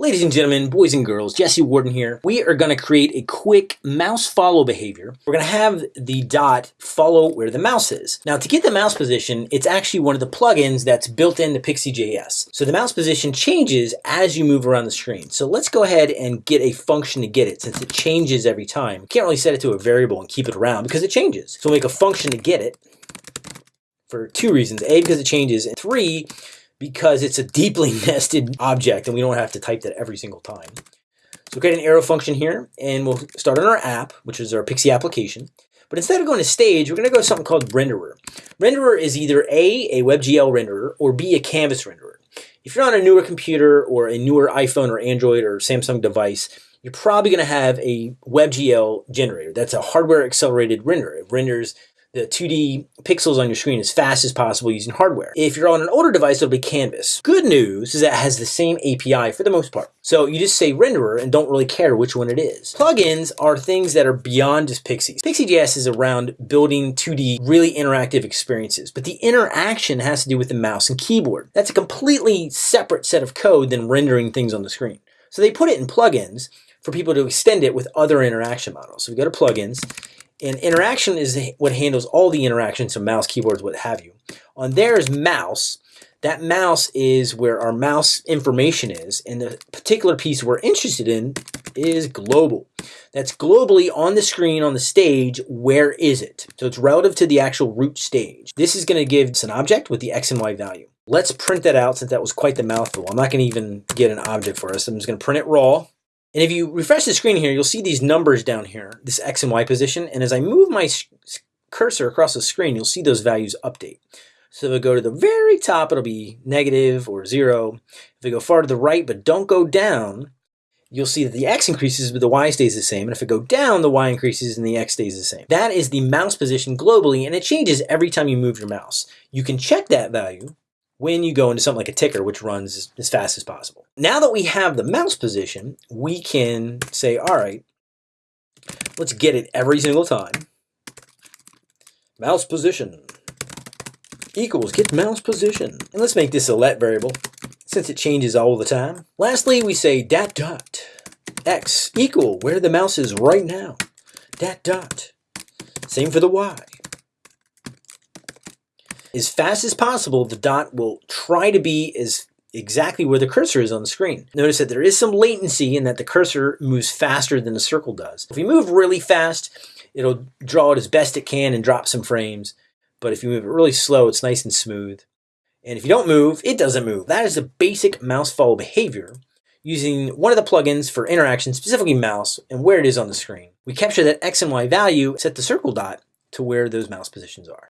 Ladies and gentlemen, boys and girls, Jesse Warden here. We are going to create a quick mouse follow behavior. We're going to have the dot follow where the mouse is. Now to get the mouse position, it's actually one of the plugins that's built into Pixi.js. So the mouse position changes as you move around the screen. So let's go ahead and get a function to get it since it changes every time. You can't really set it to a variable and keep it around because it changes. So we'll make a function to get it for two reasons. A, because it changes, and three, because it's a deeply nested object and we don't have to type that every single time. So we'll create an arrow function here and we'll start on our app, which is our Pixi application. But instead of going to stage, we're going to go to something called renderer. Renderer is either A, a WebGL renderer, or B, a canvas renderer. If you're on a newer computer or a newer iPhone or Android or Samsung device, you're probably going to have a WebGL generator. That's a hardware accelerated renderer. It renders the 2D pixels on your screen as fast as possible using hardware. If you're on an older device, it'll be Canvas. Good news is that it has the same API for the most part. So you just say renderer and don't really care which one it is. Plugins are things that are beyond just Pixies. Pixi.js is around building 2D really interactive experiences, but the interaction has to do with the mouse and keyboard. That's a completely separate set of code than rendering things on the screen. So they put it in plugins for people to extend it with other interaction models. So we go to plugins and interaction is what handles all the interactions, so mouse, keyboards, what have you. On there is mouse. That mouse is where our mouse information is, and the particular piece we're interested in is global. That's globally on the screen, on the stage, where is it? So it's relative to the actual root stage. This is going to give us an object with the x and y value. Let's print that out since that was quite the mouthful. I'm not to even get an object for us. I'm just going to print it raw. And if you refresh the screen here, you'll see these numbers down here, this X and Y position. And as I move my cursor across the screen, you'll see those values update. So if I go to the very top, it'll be negative or zero. If I go far to the right, but don't go down, you'll see that the X increases, but the Y stays the same. And if I go down, the Y increases and the X stays the same. That is the mouse position globally, and it changes every time you move your mouse. You can check that value when you go into something like a ticker, which runs as fast as possible. Now that we have the mouse position, we can say, all right, let's get it every single time. Mouse position equals get mouse position. And let's make this a let variable since it changes all the time. Lastly, we say dat dot x equal where the mouse is right now. Dat dot. Same for the y. As fast as possible, the dot will try to be as exactly where the cursor is on the screen. Notice that there is some latency in that the cursor moves faster than the circle does. If you move really fast, it'll draw it as best it can and drop some frames. But if you move it really slow, it's nice and smooth. And if you don't move, it doesn't move. That is the basic mouse follow behavior using one of the plugins for interaction, specifically mouse, and where it is on the screen. We capture that X and Y value, set the circle dot to where those mouse positions are.